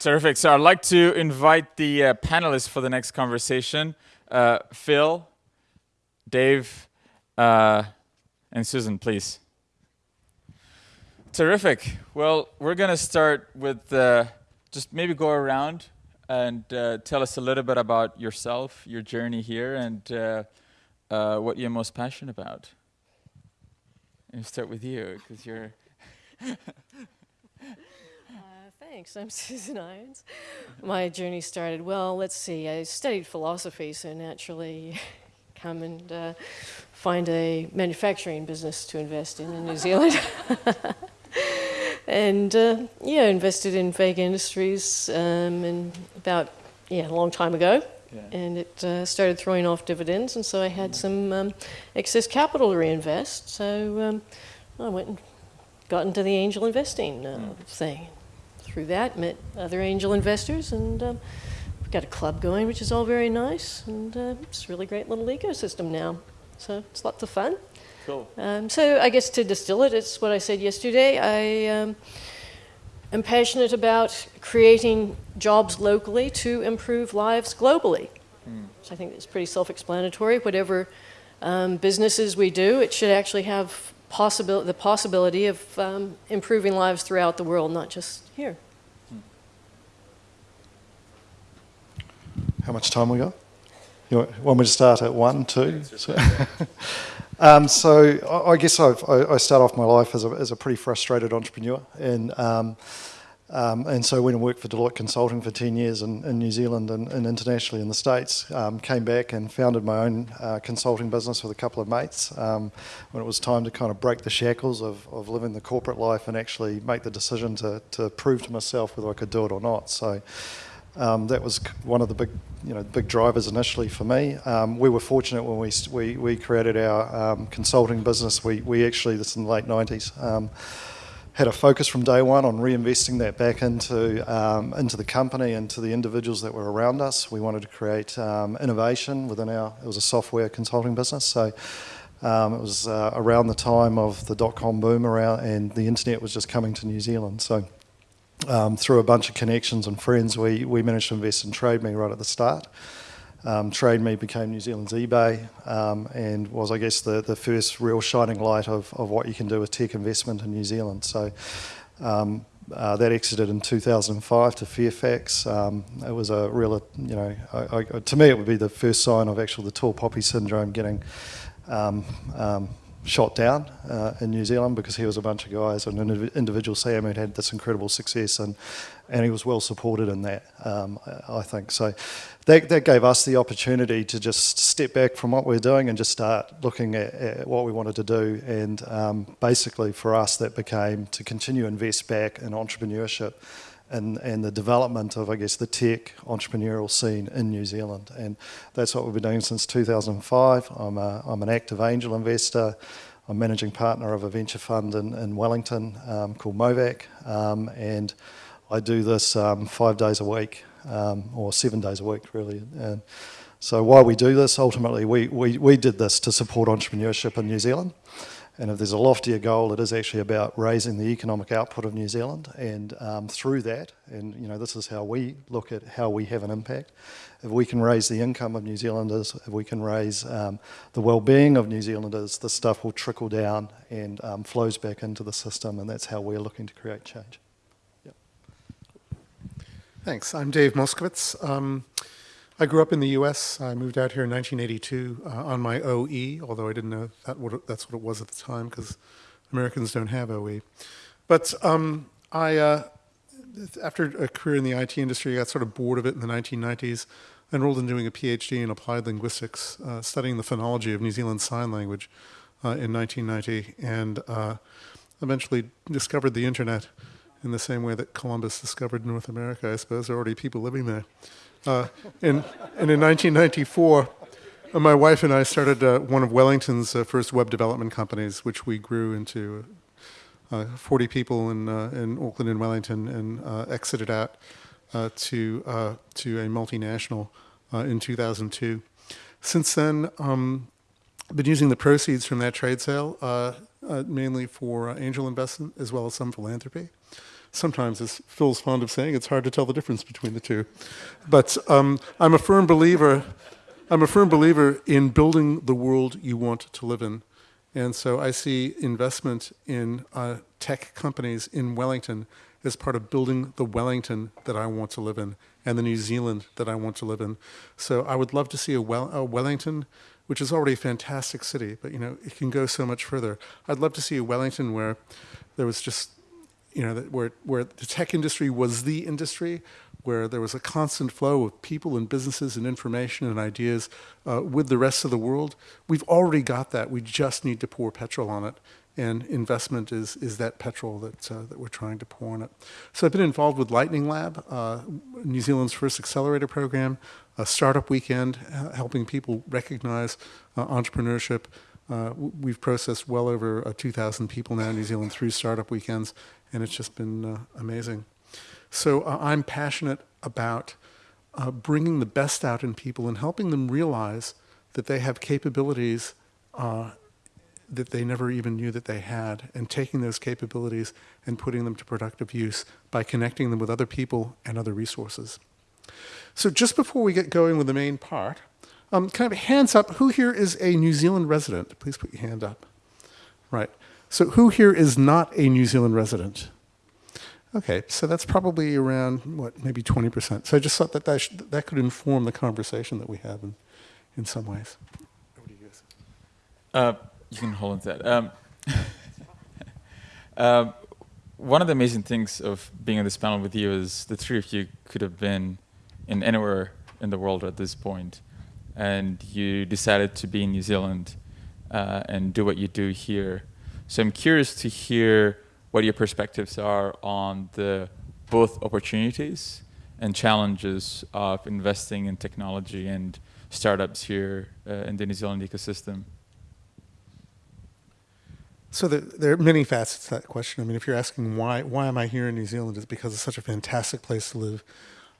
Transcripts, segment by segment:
Terrific. So I'd like to invite the uh, panelists for the next conversation. Uh, Phil, Dave, uh, and Susan, please. Terrific. Well, we're going to start with uh, just maybe go around and uh, tell us a little bit about yourself, your journey here, and uh, what you're most passionate about. And start with you, because you're Thanks. I'm Susan Irons. My journey started, well, let's see, I studied philosophy, so naturally come and uh, find a manufacturing business to invest in in New Zealand. and uh, yeah, invested in Vega Industries um, and about, yeah, a long time ago. Yeah. And it uh, started throwing off dividends, and so I had some um, excess capital to reinvest. So um, I went and got into the angel investing mm. thing through that, met other angel investors, and um, we've got a club going, which is all very nice, and uh, it's a really great little ecosystem now. So it's lots of fun. Cool. Um, so I guess to distill it, it's what I said yesterday. I um, am passionate about creating jobs locally to improve lives globally. Mm. So I think it's pretty self-explanatory. Whatever um, businesses we do, it should actually have possibil the possibility of um, improving lives throughout the world, not just here. How much time we got? You want me to start at one, two? So, um, so I guess I've, i start off my life as a, as a pretty frustrated entrepreneur, and um, um, and so went and worked for Deloitte Consulting for 10 years in, in New Zealand and, and, internationally in the States. Um, came back and founded my own uh, consulting business with a couple of mates um, when it was time to kind of break the shackles of, of living the corporate life and actually make the decision to, to prove to myself whether I could do it or not. So um, that was one of the big, you know, big drivers initially for me. Um, we were fortunate when we, we, we created our um, consulting business. We, we actually, this in the late 90s, had a focus from day one on reinvesting that back into um, into the company and to the individuals that were around us. We wanted to create um, innovation within our. It was a software consulting business, so. Um, it was uh, around the time of the dot-com boom around, and the internet was just coming to New Zealand. So, um, through a bunch of connections and friends, we, we managed to invest in TradeMe right at the start. Um, TradeMe became New Zealand's eBay um, and was, I guess, the, the first real shining light of, of what you can do with tech investment in New Zealand. So um, uh, that exited in 2005 to Fairfax. Um, it was a real, you know, I, I, to me it would be the first sign of actually the tall poppy syndrome getting um, um, shot down uh, in New Zealand because he was a bunch of guys and an individual Sam who had this incredible success and and he was well supported in that um, I think. So that, that gave us the opportunity to just step back from what we are doing and just start looking at, at what we wanted to do. And um, basically for us that became to continue invest back in entrepreneurship and, and the development of, I guess, the tech entrepreneurial scene in New Zealand. And that's what we've been doing since 2005. I'm, a, I'm an active angel investor. I'm managing partner of a venture fund in, in Wellington um, called Movac. Um, and I do this um, five days a week, um, or seven days a week, really. And so why we do this, ultimately, we, we, we did this to support entrepreneurship in New Zealand. And if there's a loftier goal, it is actually about raising the economic output of New Zealand. And um, through that, and you know, this is how we look at how we have an impact. If we can raise the income of New Zealanders, if we can raise um, the well-being of New Zealanders, the stuff will trickle down and um, flows back into the system. And that's how we're looking to create change. Yep. Thanks. I'm Dave Moskovitz. I grew up in the U.S. I moved out here in 1982 uh, on my OE, although I didn't know that what that's what it was at the time because Americans don't have OE. But um, I, uh, after a career in the IT industry, I got sort of bored of it in the 1990s. I enrolled in doing a PhD in applied linguistics, uh, studying the phonology of New Zealand Sign Language uh, in 1990, and uh, eventually discovered the internet in the same way that Columbus discovered North America. I suppose there are already people living there. Uh, and, in 1994, uh, my wife and I started uh, one of Wellington's uh, first web development companies, which we grew into uh, 40 people in, uh, in Auckland and Wellington and exited out to, to a multinational in 2002. Since then, um, been using the proceeds from that trade sale mainly for angel investment as well as some philanthropy. Sometimes, as Phil's fond of saying, it's hard to tell the difference between the two. But um, I'm a firm believer. I'm a firm believer in building the world you want to live in. And so I see investment in uh, tech companies in Wellington as part of building the Wellington that I want to live in and the New Zealand that I want to live in. So I would love to see a, well, a Wellington, which is already a fantastic city, but you know it can go so much further. I'd love to see a Wellington where there was just, you know, where where the tech industry was the industry, where there was a constant flow of people and businesses and information and ideas uh, with the rest of the world. We've already got that. We just need to pour petrol on it and investment is, is that petrol that, uh, that we're trying to pour on it. So I've been involved with Lightning Lab, uh, New Zealand's first accelerator program, a startup weekend, uh, helping people recognize uh, entrepreneurship. Uh, we've processed well over uh, 2,000 people now in New Zealand through startup weekends, and it's just been amazing. So I'm passionate about bringing the best out in people and helping them realize that they have capabilities uh, that they never even knew that they had, and taking those capabilities and putting them to productive use by connecting them with other people and other resources. So just before we get going with the main part, um, kind of hands up, who here is a New Zealand resident? Please put your hand up. Right. So who here is not a New Zealand resident? Okay, so that's probably around, what, maybe 20%. So I just thought that that, that could inform the conversation that we have in, in some ways. Uh, you can hold on to that. Um, um, one of the amazing things of being on this panel with you is the three of you could have been in anywhere in the world at this point, and you decided to be in New Zealand uh, and do what you do here. So I'm curious to hear what your perspectives are on the both opportunities and challenges of investing in technology and startups here uh, in the New Zealand ecosystem. So the, there are many facets to that question. I mean, if you're asking why why am I here in New Zealand, it's because it's such a fantastic place to live.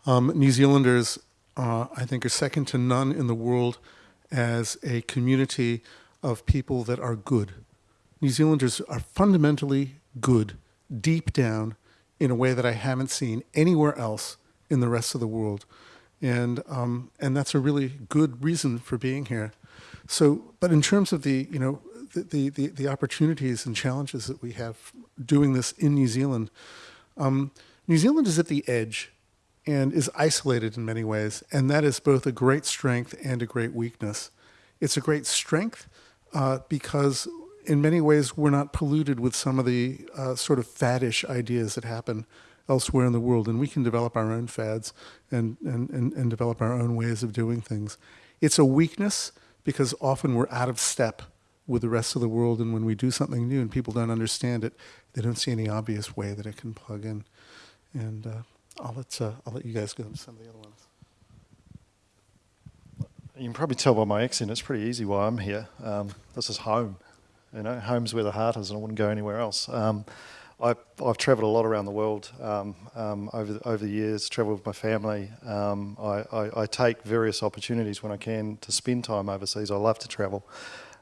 Um, New Zealanders, uh, I think, are second to none in the world as a community of people that are good. New Zealanders are fundamentally good, deep down, in a way that I haven't seen anywhere else in the rest of the world, and um, and that's a really good reason for being here. So, but in terms of the you know the, the, the, opportunities and challenges that we have doing this in New Zealand. Um, New Zealand is at the edge and is isolated in many ways, and that is both a great strength and a great weakness. It's a great strength uh, because in many ways we're not polluted with some of the uh, sort of faddish ideas that happen elsewhere in the world, and we can develop our own fads and, and, and, and develop our own ways of doing things. It's a weakness because often we're out of step with the rest of the world. And when we do something new and people don't understand it, they don't see any obvious way that it can plug in. And uh, I'll let uh, I'll let you guys go into some of the other ones. You can probably tell by my accent, it's pretty easy why I'm here. Um, this is home. You know, home's where the heart is, and I wouldn't go anywhere else. Um, I've, I've travelled a lot around the world um, um, over, the, over the years, travelled with my family. Um, I, I, I, take various opportunities when I can to spend time overseas. I love to travel.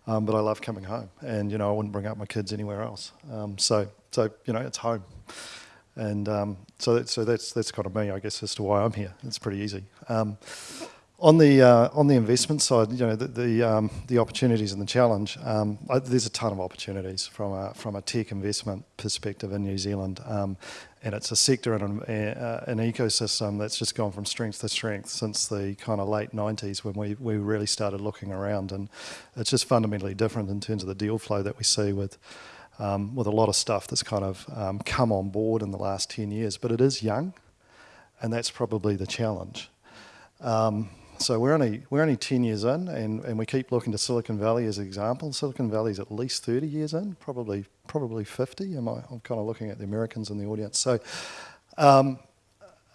Um, but I love coming home, and you know I wouldn't bring up my kids anywhere else. Um, so, so you know it's home, and um, so that, so that's that's kind of me, I guess, as to why I'm here. It's pretty easy. Um, on the uh, on the investment side, you know the the, um, the opportunities and the challenge. Um, I, there's a ton of opportunities from a from a tech investment perspective in New Zealand, and it's a sector and an, uh, an, ecosystem that's just gone from strength to strength since the kind of late 90s when we, we really started looking around and it's just fundamentally different in terms of the deal flow that we see with um, with a lot of stuff that's kind of um, come on board in the last 10 years but it is young and that's probably the challenge um, so we're only we're only 10 years in, and, and we keep looking to Silicon Valley as an example. Silicon Valley is at least 30 years in, probably probably 50. Am I, I'm kind of looking at the Americans in the audience. So um,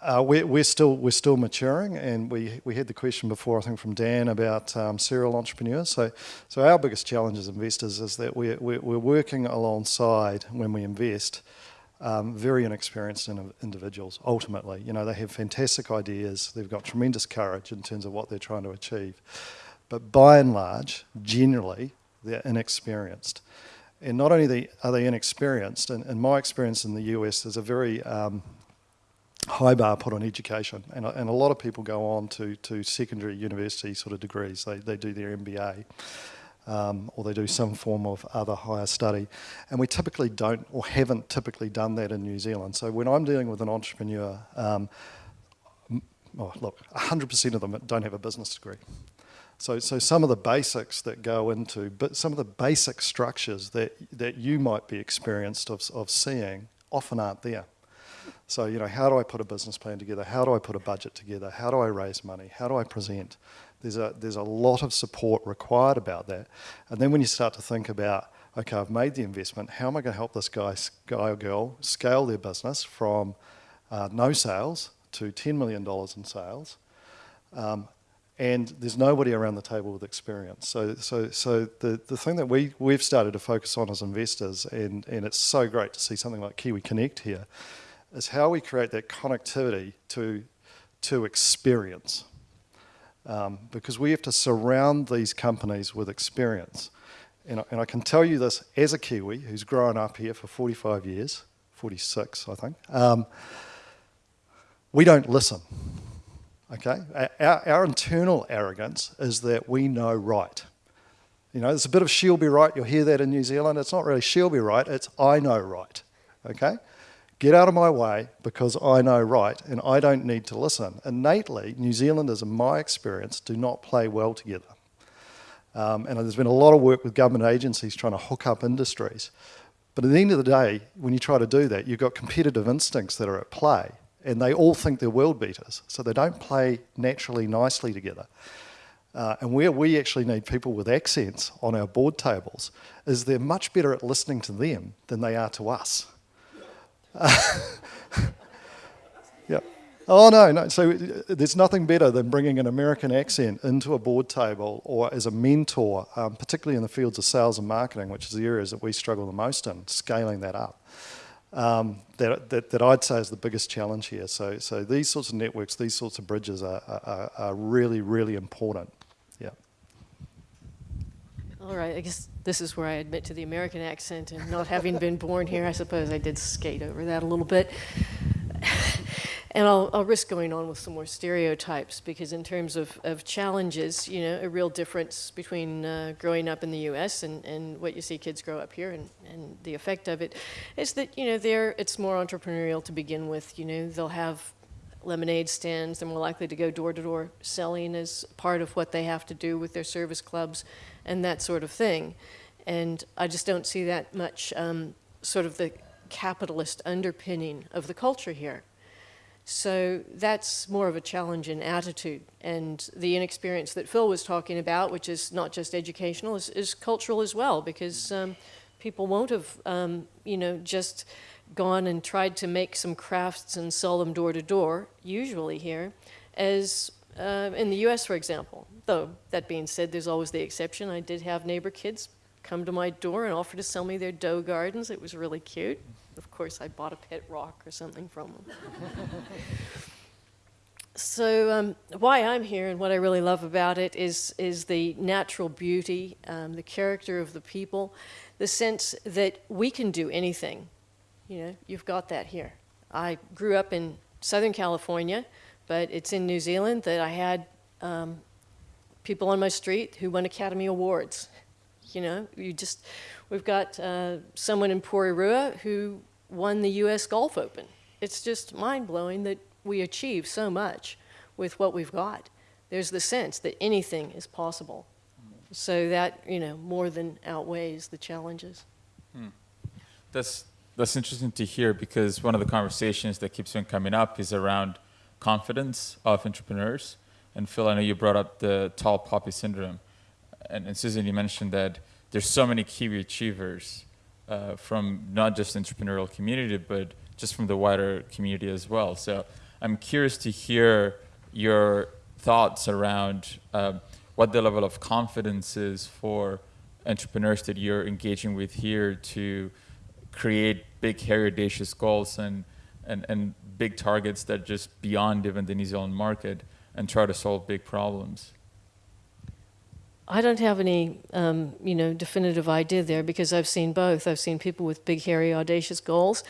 uh, we're, we're still we're still maturing, and we we had the question before I think from Dan about um, serial entrepreneurs. So so our biggest challenge as investors is that we're, we're working alongside when we invest um, very inexperienced individuals, ultimately. You know, they have fantastic ideas, they've got tremendous courage in terms of what they're trying to achieve. But by and large, generally, they're inexperienced. and not only are they inexperienced, and in my experience in the US, there's a very um, high bar put on education, and, and a lot of people go on to, to secondary university sort of degrees. They, they do their MBA. Um, or they do some form of other higher study. And we typically don't, or haven't typically done that in New Zealand. So when I'm dealing with an entrepreneur, um, oh, look, 100% of them don't have a business degree. So, so some of the basics that go into, but some of the basic structures that, that you might be experienced of, of seeing often aren't there. So, you know, how do I put a business plan together? How do I put a budget together? How do I raise money? How do I present? There's a, there's a lot of support required about that. And then when you start to think about, okay, I've made the investment, how am I going to help this guy, guy or girl scale their business from uh, no sales to $10 million in sales? Um, and there's nobody around the table with experience. So, so, so the, the thing that we, we've started to focus on as investors, and, and it's so great to see something like Kiwi Connect here, is how we create that connectivity to, to experience. Um, because we have to surround these companies with experience. And I, and I, can tell you this as a Kiwi who's grown up here for 45 years, 46 I think, um, we don't listen. Okay? Our, our, internal arrogance is that we know right. You know, there's a bit of she'll be right. You'll hear that in New Zealand. It's not really she'll be right, it's I know right. Okay? Get out of my way because I know right and I don't need to listen. Innately, New Zealanders, in my experience, do not play well together. Um, and there's been a lot of work with government agencies trying to hook up industries. But at the end of the day, when you try to do that, you've got competitive instincts that are at play and they all think they're world beaters. So they don't play naturally nicely together. Uh, and where we actually need people with accents on our board tables is they're much better at listening to them than they are to us. Yeah. Oh no, no. So there's nothing better than bringing an American accent into a board table or as a mentor, um, particularly in the fields of sales and marketing, which is the areas that we struggle the most in, scaling that up um, that, that, that, I'd say is the biggest challenge here. So, so these sorts of networks, these sorts of bridges are, are, are really, really important. All right, I guess this is where I admit to the American accent and not having been born here, I suppose I did skate over that a little bit. And I'll, I'll, risk going on with some more stereotypes because in terms of, of challenges, you know, a real difference between uh, growing up in the U.S. And, and what you see kids grow up here and, and the effect of it is that, you know, there it's more entrepreneurial to begin with. You know, they'll have lemonade stands. They're more likely to go door-to-door selling as part of what they have to do with their service clubs and that sort of thing. And I just don't see that much um, sort of the capitalist underpinning of the culture here. So that's more of a challenge in attitude. And the inexperience that Phil was talking about, which is not just educational, is, is cultural as well, because um, people won't have, um, you know, just gone and tried to make some crafts and sell them door to door, usually here, as uh, in the US, for example. Though, that being said, there's always the exception. I did have neighbor kids come to my door and offer to sell me their dough gardens. It was really cute. Of course, I bought a pet rock or something from them. so um, why I'm here and what I really love about it is, is the natural beauty, um, the character of the people, the sense that we can do anything. You know, you've got that here. I grew up in Southern California, but it's in New Zealand that I had um, people on my street who won Academy Awards. You know, you just, we've got uh, someone in Porirua who won the U.S. Golf Open. It's just mind-blowing that we achieve so much with what we've got. There's the sense that anything is possible. So that, you know, more than outweighs the challenges. Hmm. That's, that's interesting to hear because one of the conversations that keeps on coming up is around confidence of entrepreneurs. And Phil, I know you brought up the tall poppy syndrome and, and Susan, you mentioned that there's so many Kiwi achievers uh, from not just the entrepreneurial community, but just from the wider community as well. So I'm curious to hear your thoughts around uh, what the level of confidence is for entrepreneurs that you're engaging with here to create big, hairy, audacious goals and, and, and big targets that just beyond even the New Zealand market and try to solve big problems. I don't have any, um, you know, definitive idea there because I've seen both. I've seen people with big, hairy, audacious goals,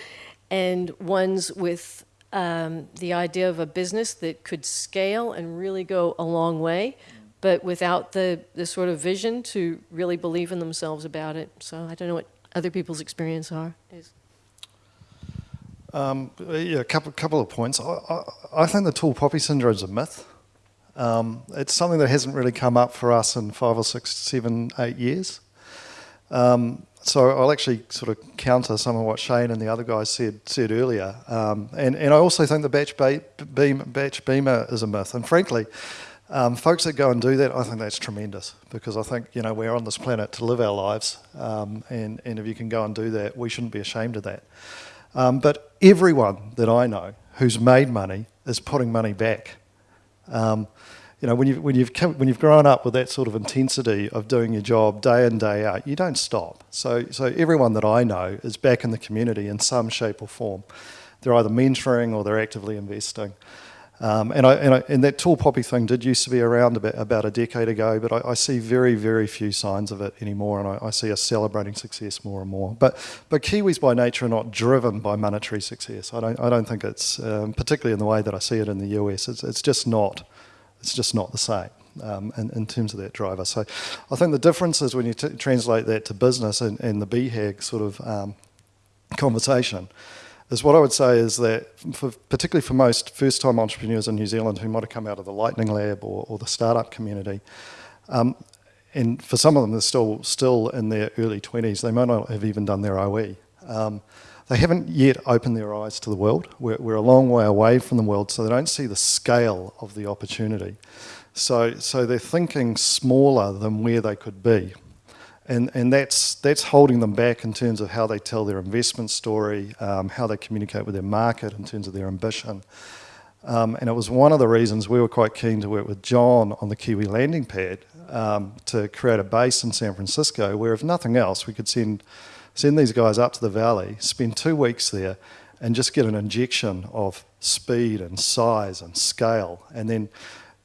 and ones with um, the idea of a business that could scale and really go a long way, but without the the sort of vision to really believe in themselves about it. So I don't know what other people's experience are. Um, yeah, a couple, couple of points. I, I, I think the tall poppy syndrome is a myth. Um, it's something that hasn't really come up for us in five or six, seven, eight years. Um, so I'll actually sort of counter some of what Shane and the other guys said said earlier. Um, and, and I also think the batch, ba- beam, batch beamer is a myth. And frankly, um, folks that go and do that, I think that's tremendous because I think you know we're on this planet to live our lives, um, and and if you can go and do that, we shouldn't be ashamed of that. Um, but everyone that I know who's made money is putting money back. Um, you know, when you've, when, you've come, when you've grown up with that sort of intensity of doing your job day in, day out, you don't stop. So, so everyone that I know is back in the community in some shape or form. They're either mentoring or they're actively investing. Um, and, I, and, I, and, that tall poppy thing did used to be around about, about a decade ago, but I, I, see very, very few signs of it anymore, and I, see us celebrating success more and more. But, but Kiwis by nature are not driven by monetary success. I don't, I don't think it's, um, particularly in the way that I see it in the US, it's, it's just not, it's just not the same. Um, in, in, terms of that driver. So I think the difference is when you translate that to business and, and the BHAG sort of um, conversation, is what I would say is that, for, particularly for most first time entrepreneurs in New Zealand who might have come out of the Lightning Lab or, or the startup community, um, and for some of them, they're still, still in their early 20s, they might not have even done their OE. Um, they haven't yet opened their eyes to the world. We're, we're, a long way away from the world, so they don't see the scale of the opportunity. So, so they're thinking smaller than where they could be and and that's that's holding them back in terms of how they tell their investment story, um, how they communicate with their market in terms of their ambition. Um, and it was one of the reasons we were quite keen to work with John on the Kiwi landing pad um, to create a base in San Francisco, where if nothing else, we could send send these guys up to the valley, spend two weeks there, and just get an injection of speed and size and scale, and then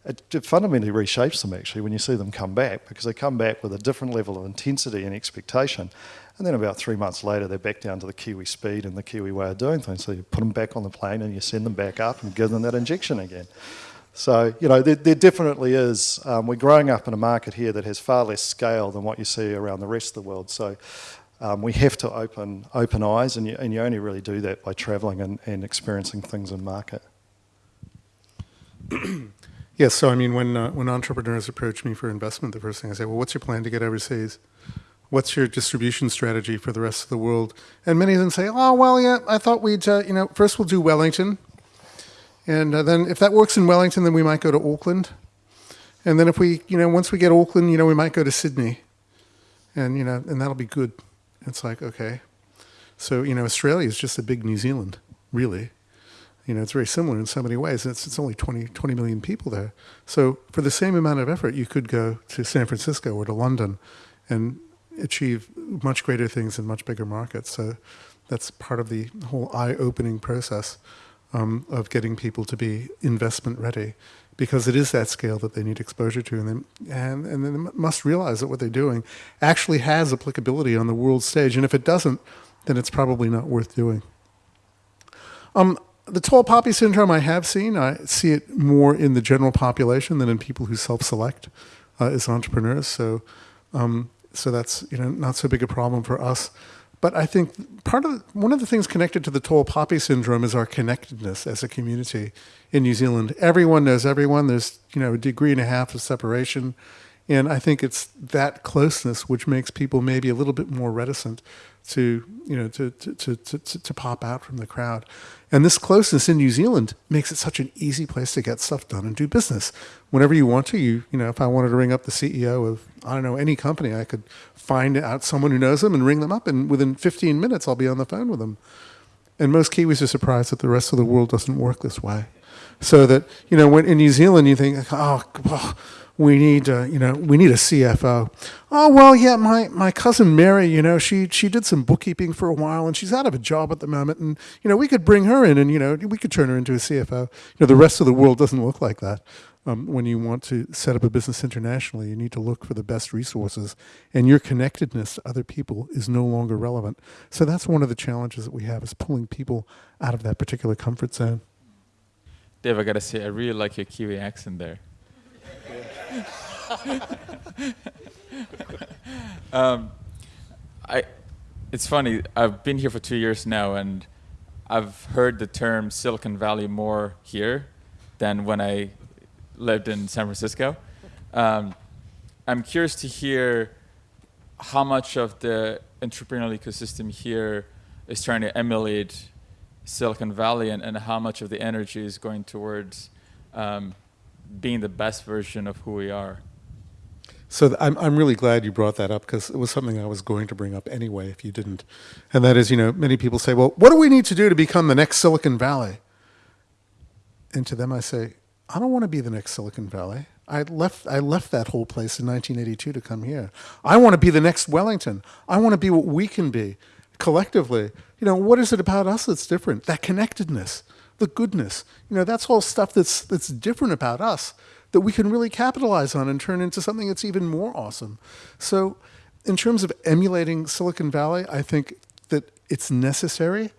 it, it fundamentally reshapes them actually when you see them come back because they come back with a different level of intensity and expectation. And then about three months later, they're back down to the Kiwi speed and the Kiwi way of doing things. So you put them back on the plane and you send them back up and give them that injection again. So, you know, there, there definitely is. Um, we're growing up in a market here that has far less scale than what you see around the rest of the world. So, um, we have to open open eyes, and you, and you only really do that by travelling and, and experiencing things in market. Yes, so I mean, when uh, when entrepreneurs approach me for investment, the first thing I say, well, what's your plan to get overseas? What's your distribution strategy for the rest of the world? And many of them say, oh, well, yeah, I thought we'd, uh, you know, first we'll do Wellington, and uh, then if that works in Wellington, then we might go to Auckland, and then if we, you know, once we get Auckland, you know, we might go to Sydney, and you know, and that'll be good. It's like okay, so you know, Australia is just a big New Zealand, really you know, it's very similar in so many ways. It's, it's only 20, 20 million people there. So for the same amount of effort, you could go to San Francisco or to London and achieve much greater things in much bigger markets. So that's part of the whole eye-opening process um, of getting people to be investment ready because it is that scale that they need exposure to, and then and, and they must realize that what they're doing actually has applicability on the world stage. And if it doesn't, then it's probably not worth doing. Um, the tall poppy syndrome I have seen, I see it more in the general population than in people who self-select uh, as entrepreneurs. So, um, so that's you know not so big a problem for us. But I think part of one of the things connected to the tall poppy syndrome is our connectedness as a community in New Zealand. Everyone knows everyone. There's you know a degree and a half of separation, and I think it's that closeness which makes people maybe a little bit more reticent to you know to to, to, to, pop out from the crowd. And this closeness in New Zealand makes it such an easy place to get stuff done and do business. Whenever you want to, you you know, if I wanted to ring up the CEO of I don't know any company, I could find out someone who knows them and ring them up, and within 15 minutes, I'll be on the phone with them. And most Kiwis are surprised that the rest of the world doesn't work this way. So that you know, when in New Zealand, you think, oh, well, we need uh, you know we need a CFO. Oh well, yeah, my, my cousin Mary, you know, she she did some bookkeeping for a while and she's out of a job at the moment, and you know we could bring her in and you know we could turn her into a CFO. You know, the rest of the world doesn't look like that. Um, when you want to set up a business internationally, you need to look for the best resources, and your connectedness to other people is no longer relevant. So that's one of the challenges that we have is pulling people out of that particular comfort zone. Dave, I gotta say, I really like your Kiwi accent there. um, I, it's funny. I've been here for two years now, and I've heard the term Silicon Valley more here than when I lived in San Francisco. Um, I'm curious to hear how much of the entrepreneurial ecosystem here is trying to emulate Silicon Valley, and, and how much of the energy is going towards um, being the best version of who we are. So I'm, I'm really glad you brought that up because it was something I was going to bring up anyway if you didn't. And that is, you know, many people say, well, what do we need to do to become the next Silicon Valley? And to them I say, I don't want to be the next Silicon Valley. I left, I left that whole place in 1982 to come here. I want to be the next Wellington. I want to be what we can be collectively. You know, what is it about us that's different? That connectedness, the goodness. You know, that's all stuff that's, that's different about us that we can really capitalize on and turn into something that's even more awesome. So, in terms of emulating Silicon Valley, I think that it's necessary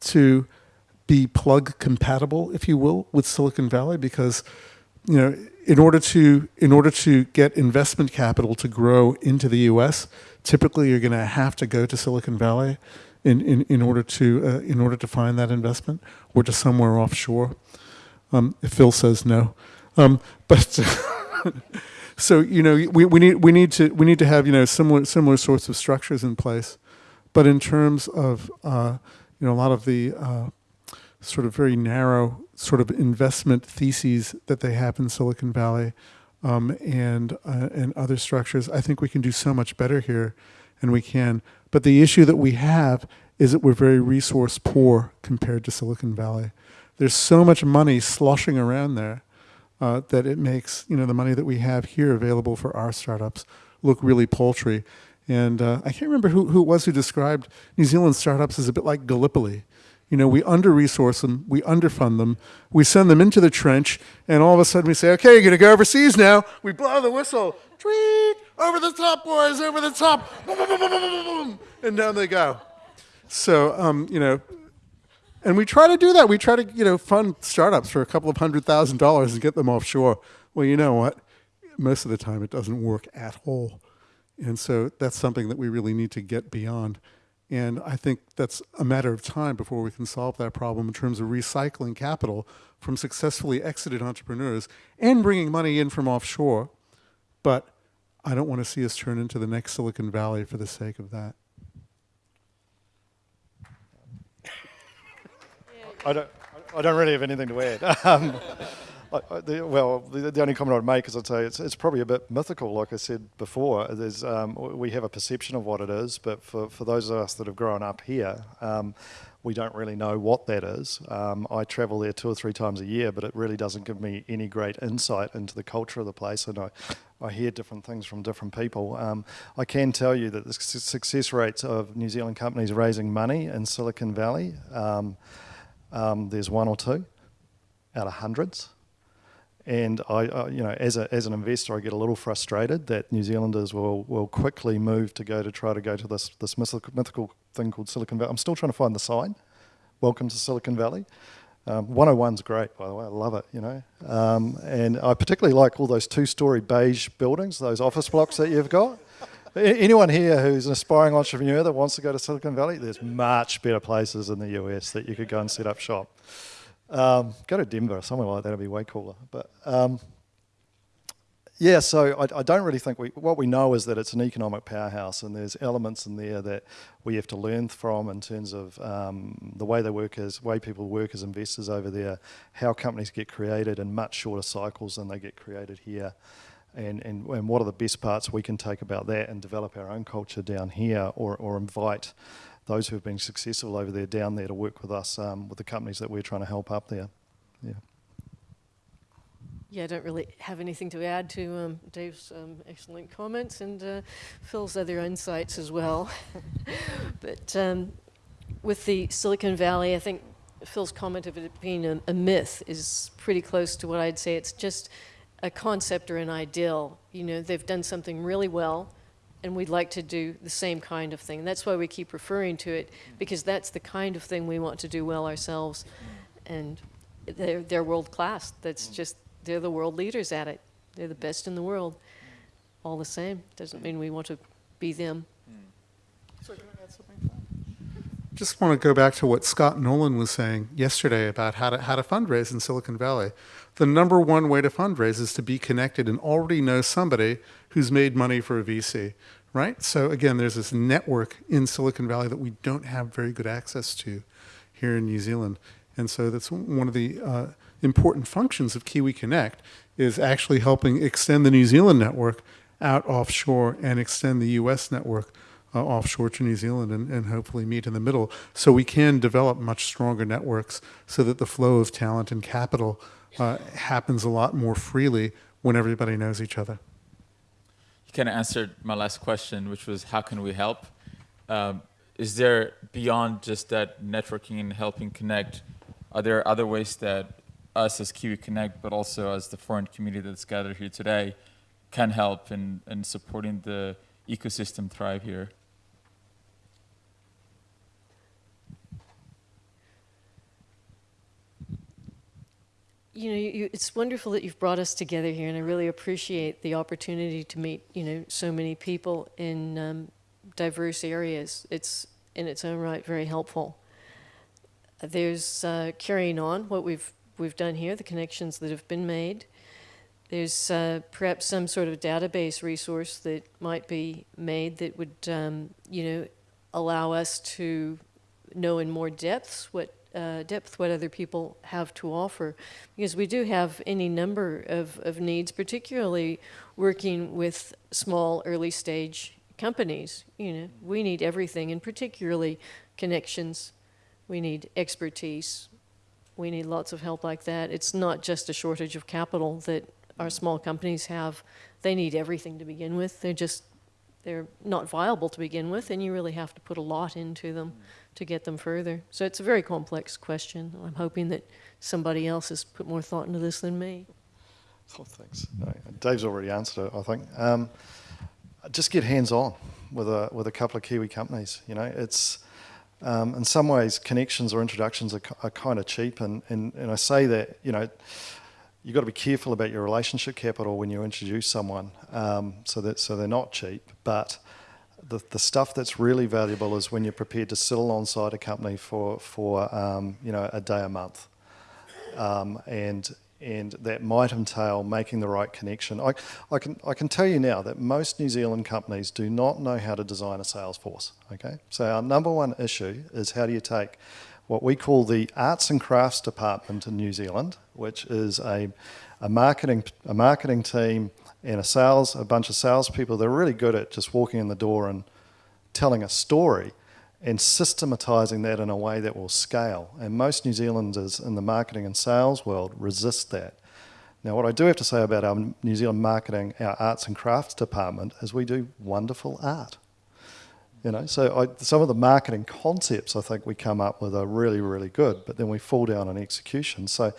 to be plug compatible, if you will, with Silicon Valley because you know in order to in order to get investment capital to grow into the U.S., typically you're going to have to go to Silicon Valley in in, in order to uh, in order to find that investment or to somewhere offshore. Um, if Phil says no. Um, but so you know, we, we need we need to we need to have you know similar similar sorts of structures in place. But in terms of uh, you know a lot of the uh, sort of very narrow sort of investment theses that they have in Silicon Valley um, and uh, and other structures, I think we can do so much better here, and we can. But the issue that we have is that we're very resource poor compared to Silicon Valley. There's so much money sloshing around there uh, that it makes you know the money that we have here available for our startups look really paltry. And uh, I can't remember who, who it was who described New Zealand startups as a bit like Gallipoli. You know, we under-resource them, we underfund them, we send them into the trench, and all of a sudden we say, okay, you're going to go overseas now. We blow the whistle. Tweet! Over the top, boys, over the top. And down they go. So, um, you know, and we try to do that. We try to, you know, fund startups for a couple of hundred thousand dollars and get them offshore. Well, you know what? Most of the time it doesn't work at all. And so that's something that we really need to get beyond. And I think that's a matter of time before we can solve that problem in terms of recycling capital from successfully exited entrepreneurs and bringing money in from offshore. But I don't want to see us turn into the next Silicon Valley for the sake of that. I don't, I don't really have anything to add. Um, I, I, the, well, the, the, only comment I'd make is I'd say it's, it's probably a bit mythical, like I said before. There's, um, we have a perception of what it is, but for, for those of us that have grown up here, um, we don't really know what that is. Um, I travel there two or three times a year, but it really doesn't give me any great insight into the culture of the place, and I, I hear different things from different people. Um, I can tell you that the success rates of New Zealand companies raising money in Silicon Valley, um, um, there's one or two out of hundreds. And I, you know, as, a, as an investor, I get a little frustrated that New Zealanders will, will quickly move to go to try to go to this, this mythical thing called Silicon Valley. I'm still trying to find the sign. Welcome to Silicon Valley. Um, 101's great, by the way. I love it, you know. Um, and I particularly like all those two-story beige buildings, those office blocks that you've got. Anyone here who's an aspiring entrepreneur that wants to go to Silicon Valley, there's much better places in the US that you could go and set up shop. Um, go to Denver, somewhere like that would be way cooler. But um, yeah, so I, I, don't really think we, what we know is that it's an economic powerhouse and there's elements in there that we have to learn from in terms of um, the way they work as, way people work as investors over there, how companies get created in much shorter cycles than they get created here. And, and, and what are the best parts we can take about that and develop our own culture down here or, or invite those who have been successful over there down there to work with us, um, with the companies that we're trying to help up there. Yeah. Yeah, I don't really have anything to add to um, Dave's um, excellent comments and uh, Phil's other insights as well. but um, with the Silicon Valley, I think Phil's comment of it being a, a, myth is pretty close to what I'd say. It's just a concept or an ideal. You know, they've done something really well, and we'd like to do the same kind of thing. That's why we keep referring to it, because that's the kind of thing we want to do well ourselves. And they're, they're world class. That's just, they're the world leaders at it. They're the best in the world. All the same, doesn't mean we want to be them. Just want to go back to what Scott Nolan was saying yesterday about how to how to fundraise in Silicon Valley. The number one way to fundraise is to be connected and already know somebody who's made money for a VC, right? So again, there's this network in Silicon Valley that we don't have very good access to here in New Zealand, and so that's one of the uh, important functions of Kiwi Connect is actually helping extend the New Zealand network out offshore and extend the U.S. network uh, offshore to New Zealand and, and hopefully meet in the middle so we can develop much stronger networks so that the flow of talent and capital uh, happens a lot more freely when everybody knows each other. You kind of answered my last question, which was how can we help? Um, is there beyond just that networking and helping connect, are there other ways that us as Kiwi Connect, but also as the foreign community that's gathered here today, can help in, in supporting the ecosystem thrive here? you know, you, it's wonderful that you've brought us together here, and I really appreciate the opportunity to meet, you know, so many people in um, diverse areas. It's in its own right very helpful. There's uh, carrying on what we've we've done here, the connections that have been made. There's uh, perhaps some sort of database resource that might be made that would, um, you know, allow us to know in more depths what uh, depth what other people have to offer. Because we do have any number of, of needs, particularly working with small early stage companies. You know, we need everything, and particularly connections. We need expertise. We need lots of help like that. It's not just a shortage of capital that our small companies have. They need everything to begin with. They're just they're not viable to begin with, and you really have to put a lot into them to get them further. So it's a very complex question. I'm hoping that somebody else has put more thought into this than me. Oh, thanks. No, Dave's already answered it, I think. Um, just get hands-on with a with a couple of Kiwi companies. You know, it's um, in some ways connections or introductions are, are kind of cheap, and, and and I say that you know you've got to be careful about your relationship capital when you introduce someone, um, so that so they're not cheap, but the, the stuff that's really valuable is when you're prepared to sit alongside a company for, for um, you know, a day a month. Um, and, and that might entail making the right connection. I, I, can, I can tell you now that most New Zealand companies do not know how to design a sales force, okay? So our number one issue is how do you take what we call the arts and crafts department in New Zealand, which is a, a, marketing, a marketing team and a sales, a bunch of salespeople, they're really good at just walking in the door and telling a story and systematizing that in a way that will scale. And most New Zealanders in the marketing and sales world resist that. Now, what I do have to say about our New Zealand marketing, our arts and crafts department, is we do wonderful art. You know, so I, some of the marketing concepts I think we come up with are really, really good, but then we fall down on execution. So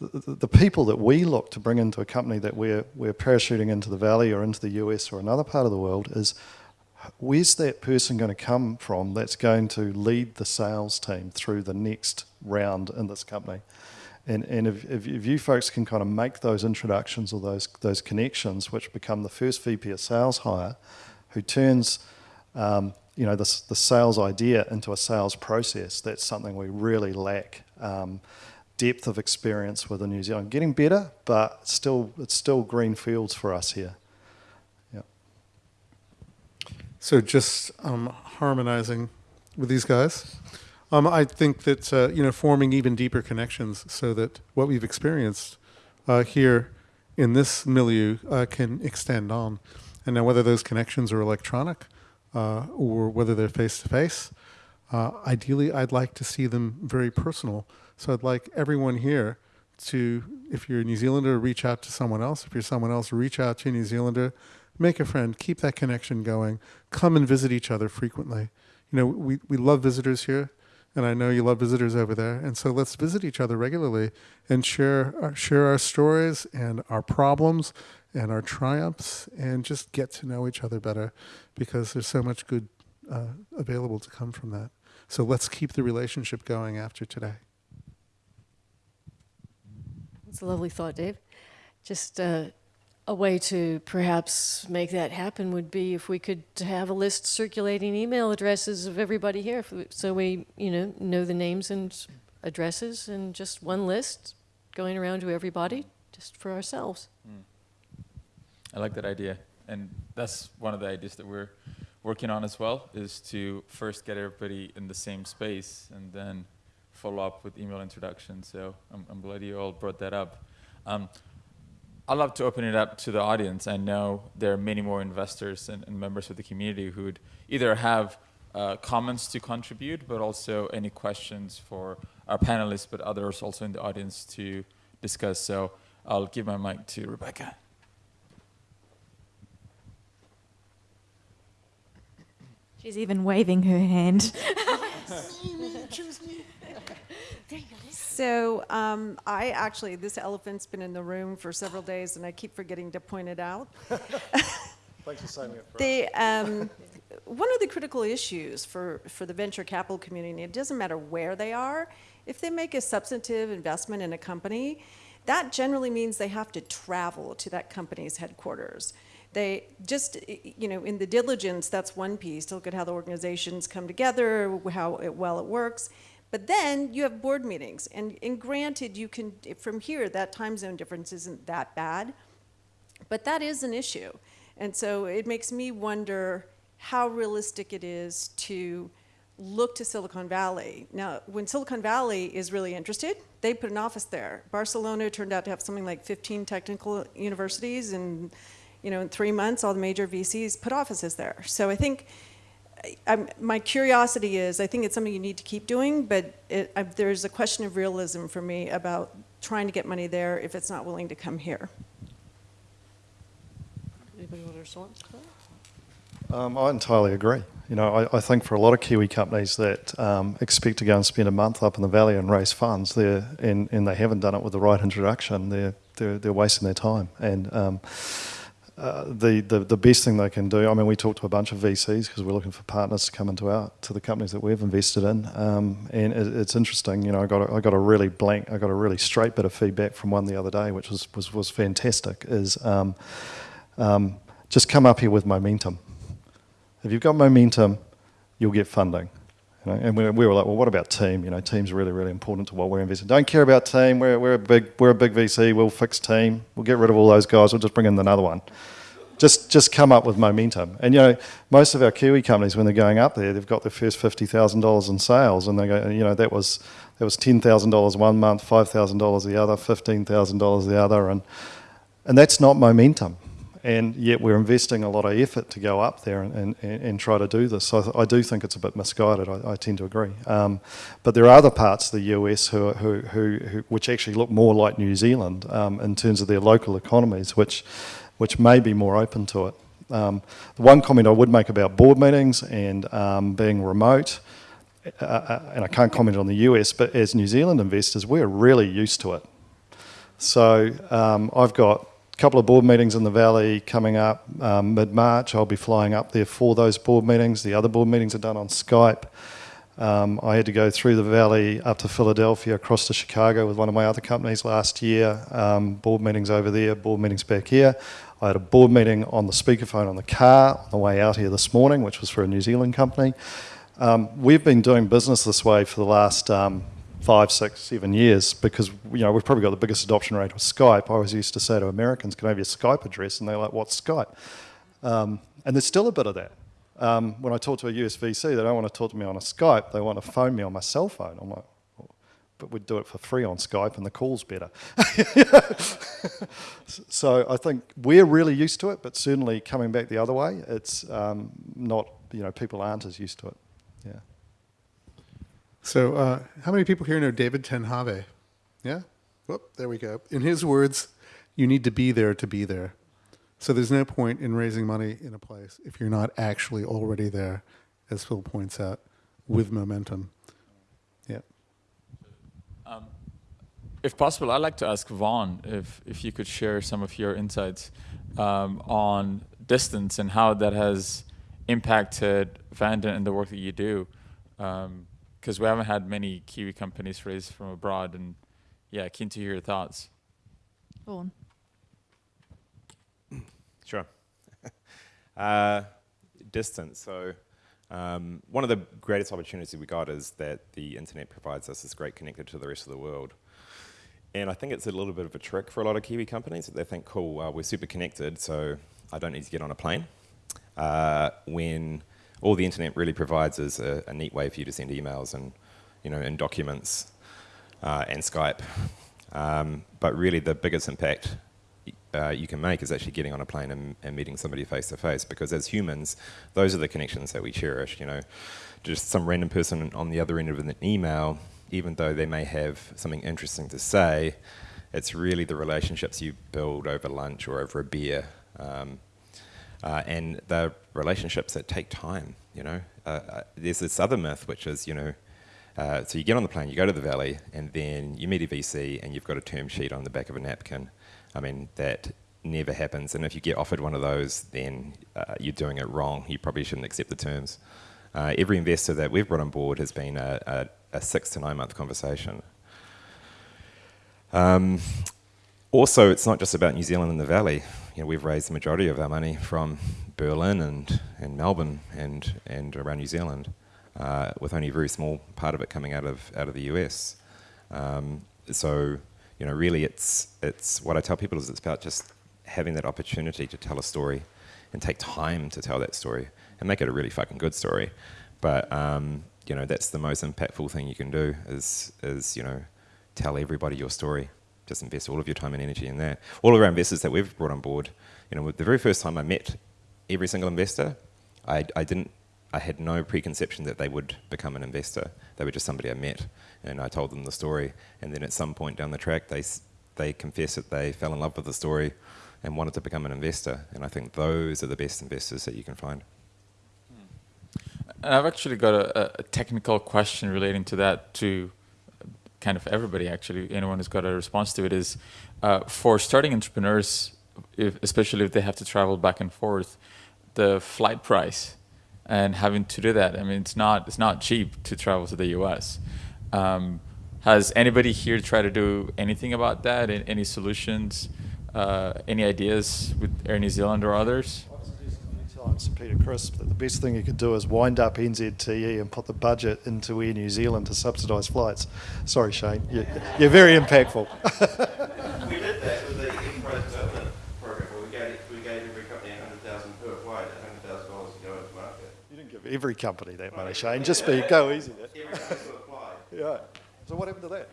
the, the people that we look to bring into a company that we're, we're parachuting into the valley or into the US or another part of the world is where's that person going to come from that's going to lead the sales team through the next round in this company? And, and if, if, if, you folks can kind of make those introductions or those, those connections, which become the first VP of sales hire, who turns um, you know, this, the sales idea into a sales process, that's something we really lack. Um, depth of experience with the New Zealand. Getting better, but still, it's still green fields for us here. Yeah. So just um, harmonizing with these guys. Um, I think that uh, you know forming even deeper connections so that what we've experienced uh, here in this milieu uh, can extend on. And now whether those connections are electronic uh, or whether they're face to face, ideally I'd like to see them very personal so I'd like everyone here to, if you're a New Zealander, reach out to someone else. If you're someone else, reach out to a New Zealander, make a friend, keep that connection going, come and visit each other frequently. You know, we, we love visitors here and I know you love visitors over there. And so let's visit each other regularly and share our, share our stories and our problems and our triumphs, and just get to know each other better, because there's so much good uh, available to come from that. So let's keep the relationship going after today. It's a lovely thought, Dave. Just uh, a way to perhaps make that happen would be if we could have a list circulating email addresses of everybody here, so we, you know, know the names and addresses, and just one list going around to everybody, just for ourselves. I like that idea, and that's one of the ideas that we're working on as well. Is to first get everybody in the same space, and then follow up with email introduction. So I'm, I'm glad you all brought that up. Um, I'd love to open it up to the audience. I know there are many more investors and, and members of the community who would either have uh, comments to contribute, but also any questions for our panelists, but others also in the audience to discuss. So I'll give my mic to Rebecca. She's even waving her hand. So um, I actually, this elephant's been in the room for several days, and I keep forgetting to point it out. Thanks for saying that. The, um, one of the critical issues for, for the venture capital community, it doesn't matter where they are, if they make a substantive investment in a company, that generally means they have to travel to that company's headquarters. They just, you know, in the diligence, that's one piece to look at how the organizations come together, how it, well it works. But then you have board meetings, and, and granted, you can, from here, that time zone difference isn't that bad, but that is an issue. And so it makes me wonder how realistic it is to look to Silicon Valley. Now, when Silicon Valley is really interested, they put an office there. Barcelona turned out to have something like 15 technical universities, and you know, in three months, all the major VCs put offices there. So I think I'm, my curiosity is, I think it's something you need to keep doing, but it, I, there's a question of realism for me about trying to get money there if it's not willing to come here. Anybody want to respond? Um, I entirely agree. You know, I, I think for a lot of Kiwi companies that um, expect to go and spend a month up in the valley and raise funds, they're, and, and they haven't done it with the right introduction, they're, they're, they're wasting their time. And um, uh, the, the, the best thing they can do, I mean, we talked to a bunch of VCs because we're looking for partners to come into our, to the companies that we've invested in. Um, and it, it's interesting, you know, I got, a, I got a really blank, I got a really straight bit of feedback from one the other day, which was, was, was fantastic, is um, um, just come up here with momentum. If you've got momentum, you'll get funding. You know, and we, we were like, well, what about team? You know, team's really, really important to what we're investing. Don't care about team. We're, we're, a big, we're a big VC. We'll fix team. We'll get rid of all those guys. We'll just bring in another one. Just, just come up with momentum. And you know, most of our Kiwi companies, when they're going up there, they've got their first fifty thousand dollars in sales, and they go, you know, that was that was ten thousand dollars one month, five thousand dollars the other, fifteen thousand dollars the other, and and that's not momentum and yet we're investing a lot of effort to go up there and, and, and try to do this. So I, do think it's a bit misguided. I, I tend to agree. Um, but there are other parts of the US who, who, who, who which actually look more like New Zealand um, in terms of their local economies, which, which may be more open to it. Um, the one comment I would make about board meetings and um, being remote, uh, uh, and I can't comment on the US, but as New Zealand investors, we're really used to it. So um, I've got couple of board meetings in the valley coming up um, mid-March. I'll be flying up there for those board meetings. The other board meetings are done on Skype. Um, I had to go through the valley up to Philadelphia, across to Chicago with one of my other companies last year. Um, board meetings over there, board meetings back here. I had a board meeting on the speakerphone on the car on the way out here this morning, which was for a New Zealand company. Um, we've been doing business this way for the last um, five, six, seven years because you know we've probably got the biggest adoption rate of Skype. I always used to say to Americans, "Can I have your Skype address?" And they're like, "What's Skype?" Um, and there's still a bit of that. Um, when I talk to a USVC, they don't want to talk to me on a Skype. They want to phone me on my cell phone. I'm like, but we'd do it for free on Skype, and the call's better. so I think we're really used to it, but certainly coming back the other way, it's um, not. You know, people aren't as used to it. Yeah. So, uh, how many people here know David ten Have? Yeah? Whoop, there we go. In his words, you need to be there to be there. So, there's no point in raising money in a place if you're not actually already there, as Phil points out, with momentum. Um, if possible, I'd like to ask Vaughan if, if you could share some of your insights um, on distance and how that has impacted Vanden and the work that you do. Because we haven't had many Kiwi companies raised from abroad, and yeah, keen to hear your thoughts. Vaughan. Sure. uh, distance. So, um, one of the greatest opportunities we got is that the internet provides us this great connector to the rest of the world. And I think it's a little bit of a trick for a lot of Kiwi companies that they think, cool, well, we're super connected, so I don't need to get on a plane. Uh, when all the internet really provides is a, a, neat way for you to send emails and, you know, and documents uh, and Skype. Um, but really, the biggest impact uh, you can make is actually getting on a plane and, and, meeting somebody face to face. Because as humans, those are the connections that we cherish. You know, just some random person on the other end of an email, even though they may have something interesting to say, it's really the relationships you build over lunch or over a beer. Um, uh, and the relationships that take time, you know. Uh, uh, there's this other myth, which is, you know, uh, so you get on the plane, you go to the valley, and then you meet a VC, and you've got a term sheet on the back of a napkin. I mean, that never happens. And if you get offered one of those, then uh, you're doing it wrong. You probably shouldn't accept the terms. Uh, every investor that we've brought on board has been a, a, a six to nine month conversation. Um, also, it's not just about New Zealand and the Valley. You know, we've raised the majority of our money from Berlin and, and Melbourne and, and around New Zealand, uh, with only a very small part of it coming out of, out of the US. Um, so, you know, really it's, it's, what I tell people is it's about just having that opportunity to tell a story and take time to tell that story and make it a really fucking good story. But, um, you know, that's the most impactful thing you can do is, is, you know, tell everybody your story just invest all of your time and energy in that. All of our investors that we've brought on board, you know, the very first time I met every single investor, I, I didn't, I had no preconception that they would become an investor. They were just somebody I met, and I told them the story. And then at some point down the track, they they confessed that they fell in love with the story and wanted to become an investor. And I think those are the best investors that you can find. Hmm. And I've actually got a, a technical question relating to that too kind of everybody actually, anyone who's got a response to it is uh, for starting entrepreneurs, if, especially if they have to travel back and forth, the flight price and having to do that. I mean, it's not it's not cheap to travel to the U.S. Um, has anybody here tried to do anything about that? Any solutions? Uh, any ideas with Air New Zealand or others? To Peter Chrisp that the best thing you could do is wind up NZTE and put the budget into Air New Zealand to subsidise flights. Sorry, Shane, you're, you're very impactful. we did that with the enterprise development program where we gave, we gave every company 100000 per flight, $100,000 to go into market. You didn't give every company that money, Shane. Just be, go easy. Every company could apply. Yeah. So what happened to that?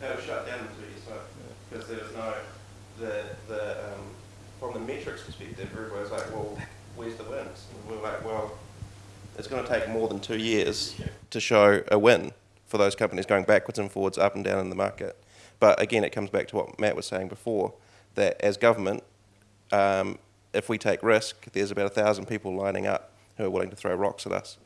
That was shut down in two years' time because there was no, the, the, um, from the metrics perspective, everybody was like, well, where's the wins? And we were like, well, it's going to take more than two years to show a win for those companies going backwards and forwards, up and down in the market. But again, it comes back to what Matt was saying before, that as government, um, if we take risk, there's about a thousand people lining up who are willing to throw rocks at us.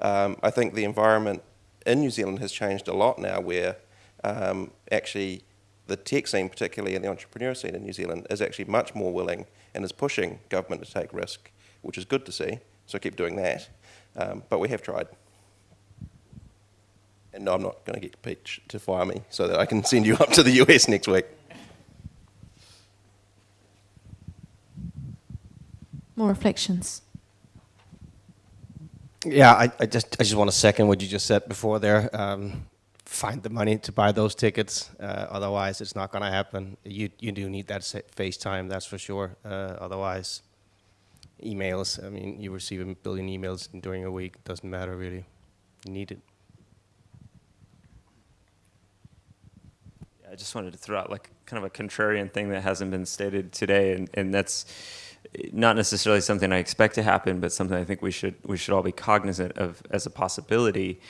Um, I think the environment in New Zealand has changed a lot now where um, actually the tech scene, particularly in the entrepreneur scene in New Zealand, is actually much more willing and is pushing government to take risk which is good to see. So keep doing that. Um, but we have tried. And no, I'm not going to get Peach to fire me so that I can send you up to the US next week. More reflections. Yeah, I, I just I just want to second what you just said before there. Um, find the money to buy those tickets. Uh, otherwise, it's not going to happen. You you do need that FaceTime, that's for sure. Uh, otherwise, emails. I mean, you receive a billion emails during a week. Doesn't matter really. You need it. I just wanted to throw out like kind of a contrarian thing that hasn't been stated today, and, and that's not necessarily something I expect to happen, but something I think we should we should all be cognizant of as a possibility,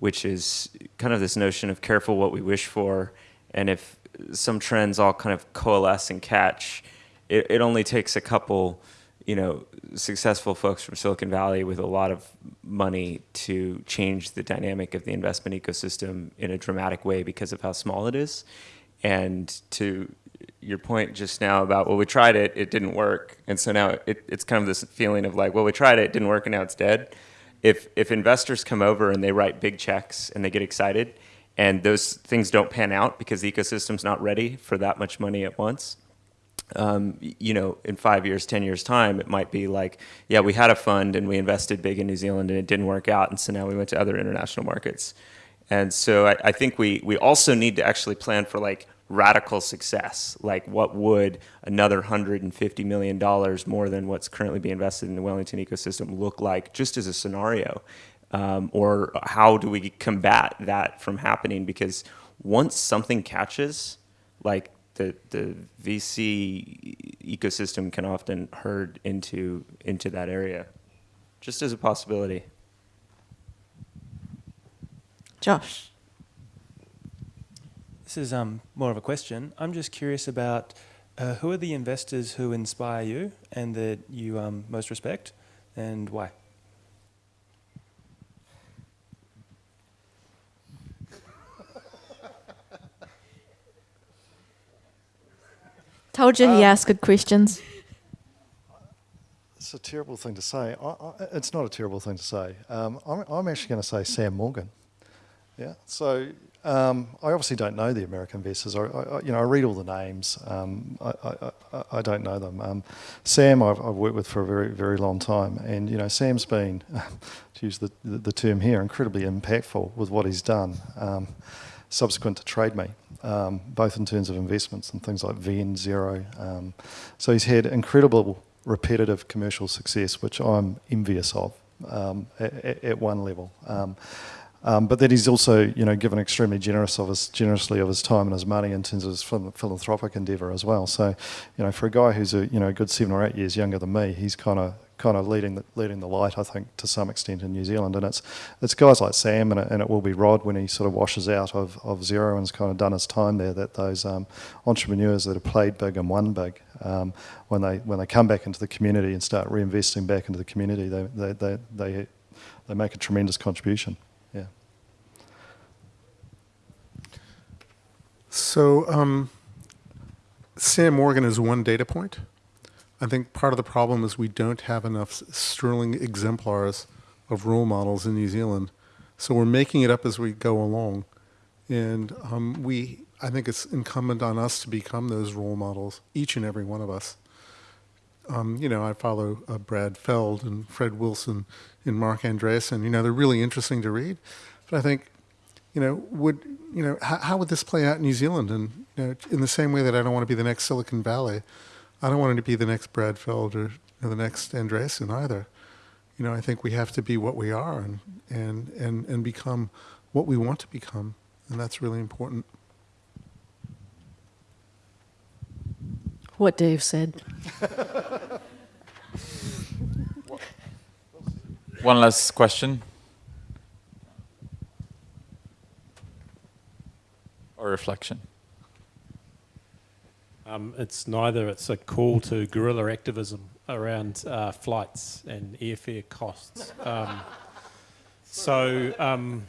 which is kind of this notion of careful what we wish for, and if some trends all kind of coalesce and catch, it, it only takes a couple you know, successful folks from Silicon Valley with a lot of money to change the dynamic of the investment ecosystem in a dramatic way because of how small it is. And to your point just now about, well, we tried it, it didn't work. And so now it, it's kind of this feeling of like, well, we tried it, it didn't work, and now it's dead. If, if investors come over and they write big checks and they get excited, and those things don't pan out because the ecosystem's not ready for that much money at once, um, you know, in five years, 10 years time, it might be like, yeah, we had a fund and we invested big in New Zealand and it didn't work out. And so now we went to other international markets. And so I, I think we, we also need to actually plan for like radical success. Like what would another $150 million more than what's currently being invested in the Wellington ecosystem look like just as a scenario? Um, or how do we combat that from happening? Because once something catches, like the the VC ecosystem can often herd into into that area, just as a possibility. Josh. This is um, more of a question. I'm just curious about uh, who are the investors who inspire you and that you um, most respect, and why? Told you he Um, asked good questions. It's a terrible thing to say. I, I, it's not a terrible thing to say. Um, I'm, I'm actually going to say Sam Morgan. Yeah. So um, I obviously don't know the American investors. I, I, you know, I read all the names. Um, I, I, I, I don't know them. Um, Sam, I've, I've worked with for a very, very long time, and you know, Sam's been, to use the, the, the term here, incredibly impactful with what he's done. Subsequent to TradeMe, um, both in terms of investments and things like VN Zero. Um, so he's had incredible repetitive commercial success, which I'm envious of um, at, at, one level. Um, um, but then he's also, you know, given extremely generous of his, generously of his time and his money in terms of his philanthropic endeavour as well. So, you know, for a guy who's a, you know, a good seven or eight years younger than me, he's kind of kind of leading the, leading the light, I think, to some extent in New Zealand. And it's it's guys like Sam and it, and it will be Rod when he sort of washes out of, of Xero and's kind of done his time there. That those um, entrepreneurs that have played big and won big, um, when they when they come back into the community and start reinvesting back into the community, they they they they, they make a tremendous contribution. Yeah. So um, Sam Morgan is one data point. I think part of the problem is we don't have enough sterling exemplars of role models in New Zealand. So we're making it up as we go along. And um, we, I think it's incumbent on us to become those role models, each and every one of us. Um, you know, I follow uh, Brad Feld and Fred Wilson and Marc Andreessen. You know, they're really interesting to read. But I think, you know, would, you know, how, how would this play out in New Zealand? And, you know, in the same way that I don't want to be the next Silicon Valley, I don't want him to be the next Brad Feld or, or the next Andreessen either. You know, I think we have to be what we are and, and, and, and become what we want to become. And that's really important. What Dave said. One last question. Or reflection. Um, it's neither. It's a call to guerrilla activism around uh, flights and airfare costs. Um, so um,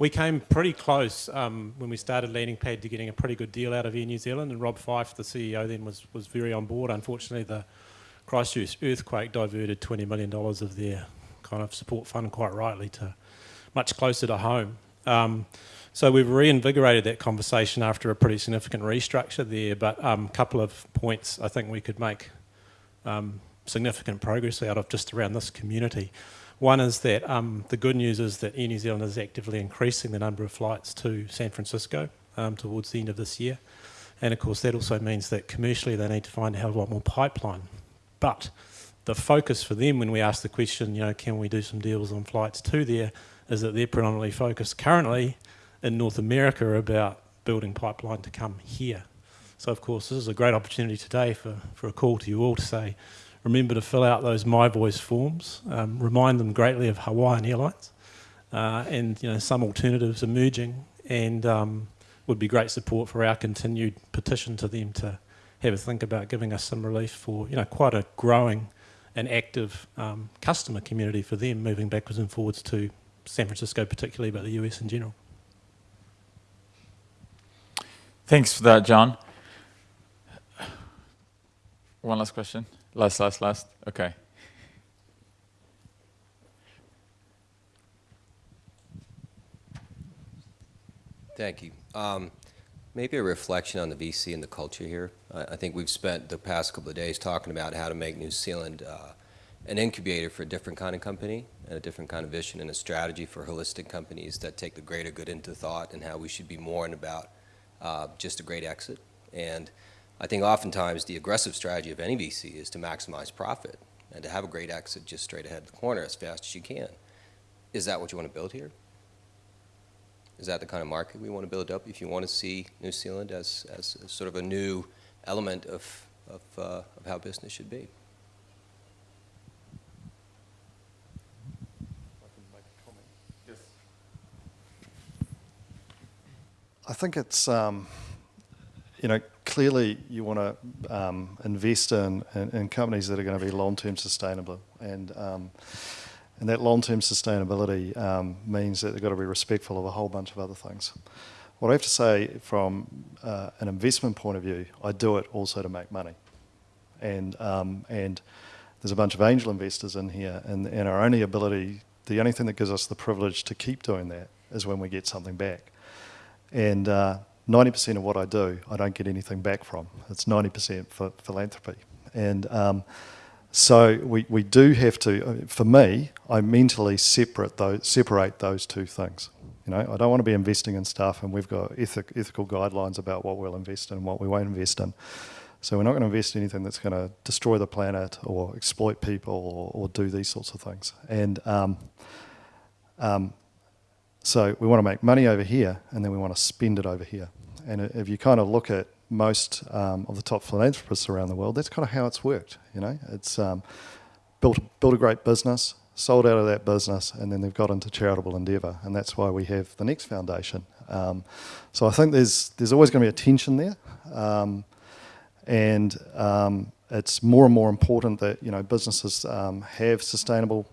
we came pretty close um, when we started Landing Pad to getting a pretty good deal out of Air New Zealand, and Rob Fyfe, the CEO, then was was very on board. Unfortunately, the Christchurch earthquake diverted $20 million of their kind of support fund quite rightly to much closer to home. So we've reinvigorated that conversation after a pretty significant restructure there, but a um, couple of points I think we could make um, significant progress out of just around this community. One is that um, the good news is that Air New Zealand is actively increasing the number of flights to San Francisco um, towards the end of this year. And of course that also means that commercially they need to find a hell of a lot more pipeline. But the focus for them when we ask the question, you know, can we do some deals on flights to there, is that they're predominantly focused currently in North America about building pipeline to come here. So of course this is a great opportunity today for, for a call to you all to say, remember to fill out those My Voice forms, um, remind them greatly of Hawaiian Airlines uh, and you know some alternatives emerging and um, would be great support for our continued petition to them to have a think about giving us some relief for you know quite a growing and active um, customer community for them moving backwards and forwards to San Francisco, particularly, but the US in general. Thanks for that, John. One last question. Last, last, last. Okay. Thank you. Um, maybe a reflection on the VC and the culture here. I, I, think we've spent the past couple of days talking about how to make New Zealand uh, an incubator for a different kind of company and a different kind of vision and a strategy for holistic companies that take the greater good into thought and how we should be more and about uh, just a great exit. And I think oftentimes the aggressive strategy of any VC is to maximize profit and to have a great exit just straight ahead of the corner as fast as you can. Is that what you want to build here? Is that the kind of market we want to build up if you want to see New Zealand as, as sort of a new element of, of, uh, of how business should be? I think it's, um, you know, clearly you want to um, invest in, in, in, companies that are going to be long-term sustainable. And, um, and that long-term sustainability um, means that they've got to be respectful of a whole bunch of other things. What I have to say from uh, an investment point of view, I do it also to make money. And, um, and there's a bunch of angel investors in here, and, and our only ability, the only thing that gives us the privilege to keep doing that is when we get something back. And 90% uh, of what I do, I don't get anything back from. It's 90% for philanthropy. And um, so we, we do have to, uh, for me, I mentally separate those, separate those two things. You know, I don't want to be investing in stuff and we've got ethic, ethical guidelines about what we'll invest in and what we won't invest in. So we're not going to invest in anything that's going to destroy the planet or exploit people or, or do these sorts of things. And um, um, so we want to make money over here and then we want to spend it over here. And if you kind of look at most um, of the top philanthropists around the world, that's kind of how it's worked. You know, it's um, built built a great business, sold out of that business, and then they've got into charitable endeavour, and that's why we have the next foundation. Um, so I think there's there's always going to be a tension there, um, and um, it's more and more important that you know businesses um, have sustainable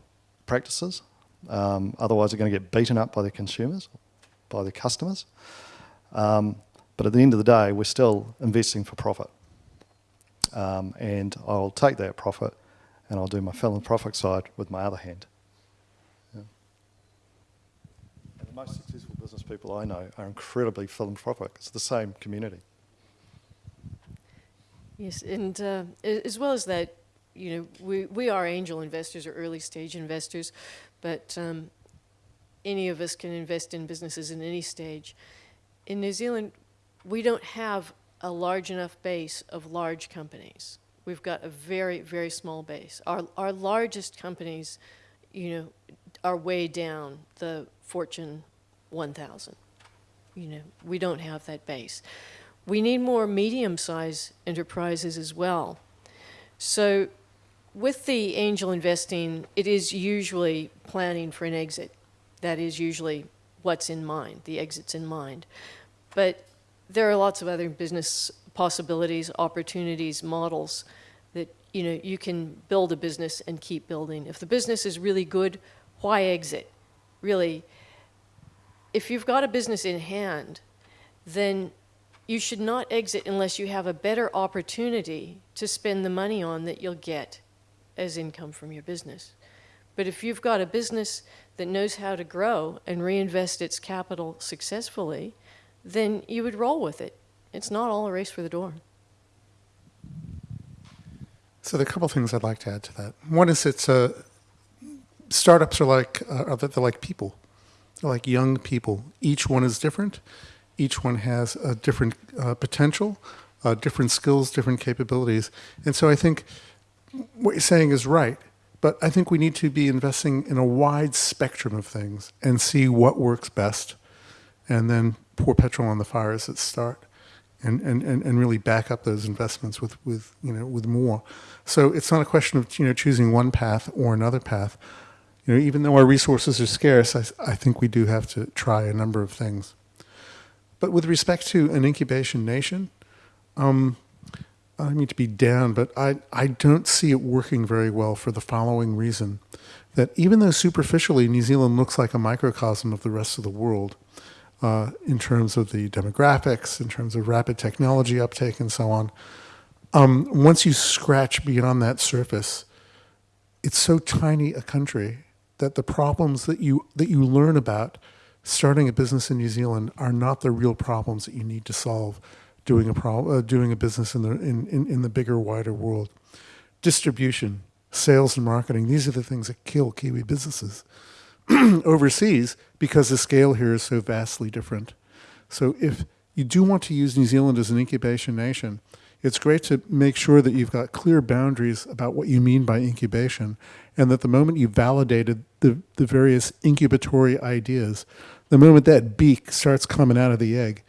practices um, otherwise, they're going to get beaten up by their consumers, by their customers. Um, but at the end of the day, we're still investing for profit. Um, and I'll take that profit and I'll do my philanthropic side with my other hand. Yeah. the most successful business people I know are incredibly philanthropic. It's the same community. Yes, and uh, as well as that, you know, we, we are angel investors or early stage investors, but um, any of us can invest in businesses in any stage. In New Zealand, we don't have a large enough base of large companies. We've got a very, very small base. Our, our largest companies, you know, are way down the Fortune 1000. You know, we don't have that base. We need more medium-sized enterprises as well. So with the angel investing, it is usually planning for an exit. That is usually what's in mind, the exit's in mind. But there are lots of other business possibilities, opportunities, models that you know you can build a business and keep building. If the business is really good, why exit? Really, if you've got a business in hand, then you should not exit unless you have a better opportunity to spend the money on that you'll get as income from your business. But if you've got a business that knows how to grow and reinvest its capital successfully, then you would roll with it. It's not all a race for the door. So there are a couple of things I'd like to add to that. One is it's uh, startups are like uh, they're like people, they're like young people. Each one is different. Each one has a different uh, potential, uh, different skills, different capabilities, and so I think what you're saying is right, but I think we need to be investing in a wide spectrum of things and see what works best and then pour petrol on the fires at start and, and, and, and really back up those investments with, with, you know, with more. So it's not a question of you know, choosing one path or another path. You know, even though our resources are scarce, I, I think we do have to try a number of things. But with respect to an incubation nation, um, I don't mean to be down, but I, I don't see it working very well for the following reason. That even though superficially New Zealand looks like a microcosm of the rest of the world, uh, in terms of the demographics, in terms of rapid technology uptake, and so on, um, once you scratch beyond that surface, it's so tiny a country that the problems that you that you learn about starting a business in New Zealand are not the real problems that you need to solve doing a pro- uh, doing a business in the in, in, in the bigger wider world. Distribution sales and marketing these are the things that kill kiwi businesses overseas because the scale here is so vastly different. So if you do want to use New Zealand as an incubation nation it's great to make sure that you've got clear boundaries about what you mean by incubation and that the moment you've validated the, the various incubatory ideas, the moment that beak starts coming out of the egg,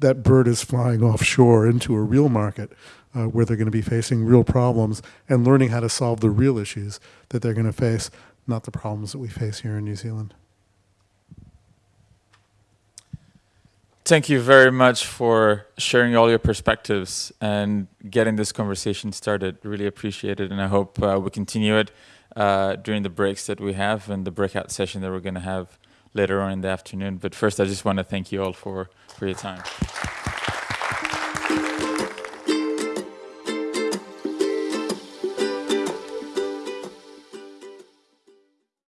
that bird is flying offshore into a real market uh, where they're going to be facing real problems and learning how to solve the real issues that they're going to face, not the problems that we face here in New Zealand. Thank you very much for sharing all your perspectives and getting this conversation started. Really appreciate it, and I hope uh, we continue it uh, during the breaks that we have and the breakout session that we're going to have later on in the afternoon. But first, I just want to thank you all for, for your time.